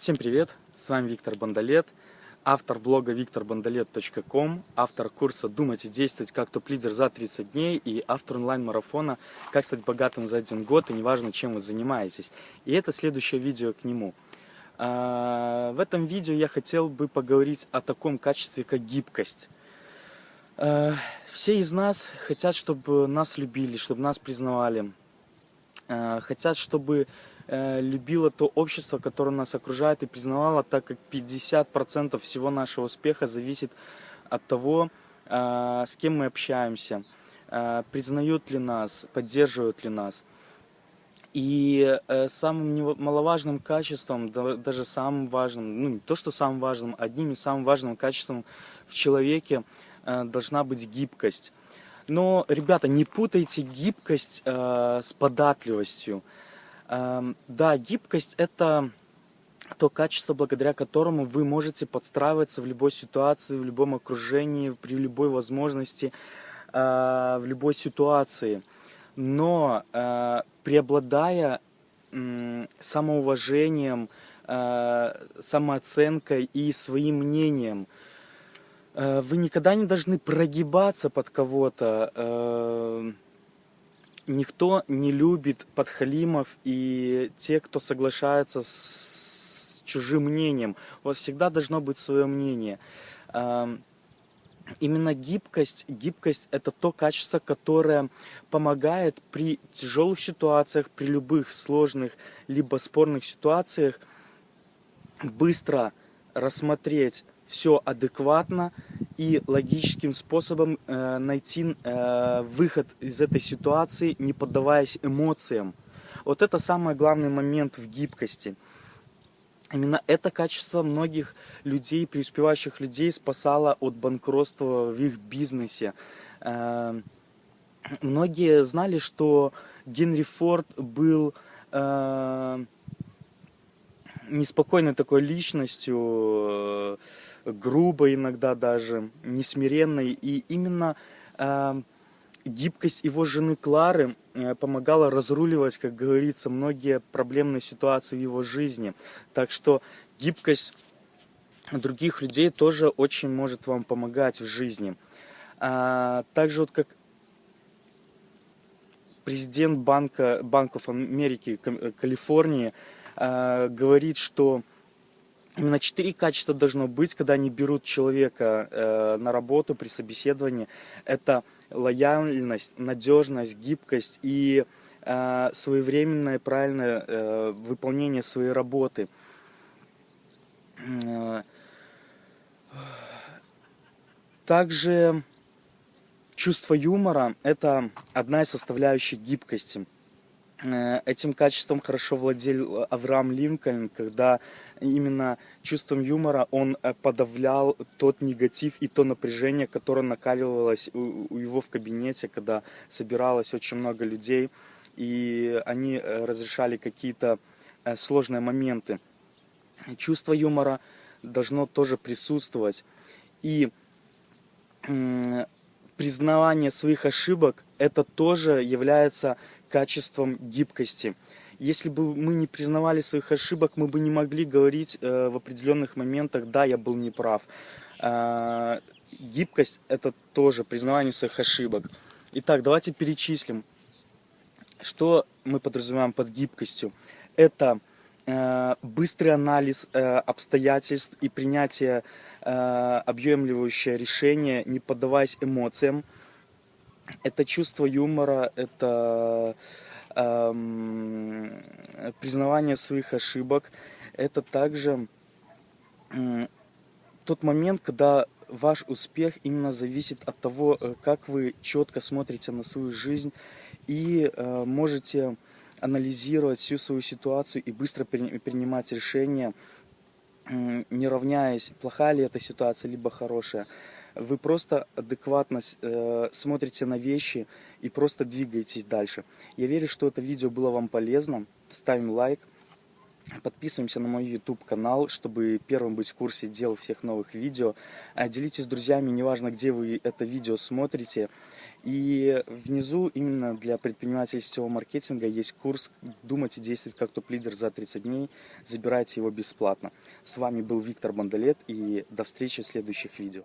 Всем привет, с вами Виктор Бондолет, автор блога викторбондолет.ком, автор курса «Думать и действовать как топ-лидер за 30 дней» и автор онлайн-марафона «Как стать богатым за один год и неважно, чем вы занимаетесь». И это следующее видео к нему. А, в этом видео я хотел бы поговорить о таком качестве, как гибкость. А, все из нас хотят, чтобы нас любили, чтобы нас признавали, а, хотят, чтобы Э, любила то общество, которое нас окружает и признавала, так как 50% всего нашего успеха зависит от того, э, с кем мы общаемся, э, признают ли нас, поддерживают ли нас. И самым немаловажным качеством, даже самым важным, ну не то, что самым важным, одним из самых важным качеством в человеке должна быть гибкость. Но, ребята, не путайте гибкость с податливостью. Эм, да, гибкость – это то качество, благодаря которому вы можете подстраиваться в любой ситуации, в любом окружении, при любой возможности, э, в любой ситуации. Но э, преобладая самоуважением, э, самооценкой и своим мнением, вы никогда не должны прогибаться под кого-то, никто не любит подхалимов и те, кто соглашается с чужим мнением. У вас всегда должно быть свое мнение. Именно гибкость, гибкость это то качество, которое помогает при тяжелых ситуациях, при любых сложных либо спорных ситуациях быстро рассмотреть все адекватно и логическим способом э, найти э, выход из этой ситуации, не поддаваясь эмоциям. Вот это самый главный момент в гибкости. Именно это качество многих людей, преуспевающих людей, спасало от банкротства в их бизнесе. Э, многие знали, что Генри Форд был э, неспокойной такой личностью, грубо иногда даже, несмиренной. И именно э, гибкость его жены Клары э, помогала разруливать, как говорится, многие проблемные ситуации в его жизни. Так что гибкость других людей тоже очень может вам помогать в жизни. А, также вот как президент банка, Банков Америки Калифорнии э, говорит, что Именно четыре качества должно быть, когда они берут человека э, на работу при собеседовании. Это лояльность, надежность, гибкость и э, своевременное правильное э, выполнение своей работы. Э, также чувство юмора – это одна из составляющих гибкости. Э, этим качеством хорошо владел Авраам Линкольн, когда именно чувством юмора он э, подавлял тот негатив и то напряжение, которое накаливалось у его в кабинете, когда собиралось очень много людей, и они э, разрешали какие-то сложные моменты. Чувство юмора должно тоже присутствовать. И признавание своих ошибок, это тоже является качеством гибкости. Если бы мы не признавали своих ошибок, мы бы не могли говорить э, в определенных моментах, да, я был неправ. Э, гибкость – это тоже признавание своих ошибок. Итак, давайте перечислим, что мы подразумеваем под гибкостью. Это э, быстрый анализ э, обстоятельств и принятие э, объемливающее решение, не поддаваясь эмоциям – это чувство юмора, это эм, признавание своих ошибок, это также э, тот момент, когда ваш успех именно зависит от того, э, как вы четко смотрите на свою жизнь и э, можете анализировать всю свою ситуацию и быстро принимать решения, э, не равняясь, плохая ли эта ситуация, либо хорошая вы просто адекватно э, смотрите на вещи и просто двигаетесь дальше. Я верю, что это видео было вам полезно. Ставим лайк, подписываемся на мой YouTube канал, чтобы первым быть в курсе дел всех новых видео. А делитесь с друзьями, неважно где вы это видео смотрите. И внизу именно для предпринимательского маркетинга есть курс «Думать и действовать как топ-лидер за 30 дней». Забирайте его бесплатно. С вами был Виктор Бондолет и до встречи в следующих видео.